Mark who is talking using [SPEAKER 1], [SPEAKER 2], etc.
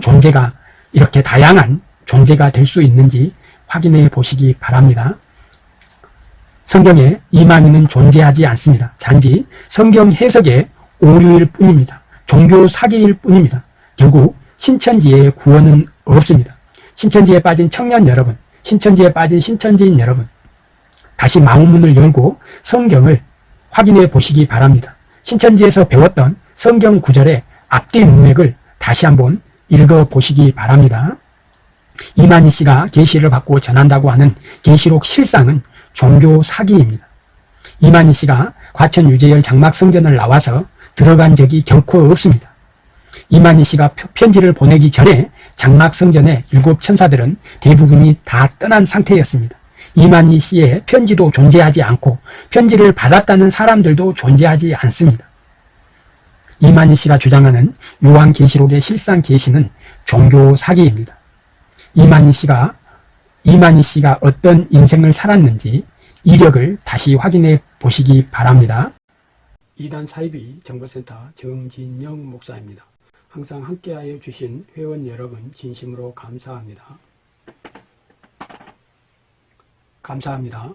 [SPEAKER 1] 존재가 이렇게 다양한 존재가 될 수 있는지 확인해 보시기 바랍니다. 성경에 이만희는 존재하지 않습니다. 단지 성경 해석의 오류일 뿐입니다. 종교 사기일 뿐입니다. 결국 신천지의 구원은 없습니다. 신천지에 빠진 청년 여러분, 신천지에 빠진 신천지인 여러분, 다시 마음문을 열고 성경을 확인해 보시기 바랍니다. 신천지에서 배웠던 성경 구절의 앞뒤 문맥을 다시 한번 읽어 보시기 바랍니다. 이만희 씨가 계시를 받고 전한다고 하는 계시록 실상은 종교 사기입니다. 이만희 씨가 과천 유재열 장막 성전을 나와서 들어간 적이 결코 없습니다. 이만희 씨가 편지를 보내기 전에 장막 성전의 일곱 천사들은 대부분이 다 떠난 상태였습니다. 이만희 씨의 편지도 존재하지 않고 편지를 받았다는 사람들도 존재하지 않습니다. 이만희 씨가 주장하는 요한계시록의 실상 계시는 종교 사기입니다. 이만희 씨가 이만희 씨가 어떤 인생을 살았는지 이력을 다시 확인해 보시기 바랍니다. 이단 사이비 정보센터 정진영 목사입니다. 항상 함께하여 주신 회원 여러분 진심으로 감사합니다. 감사합니다.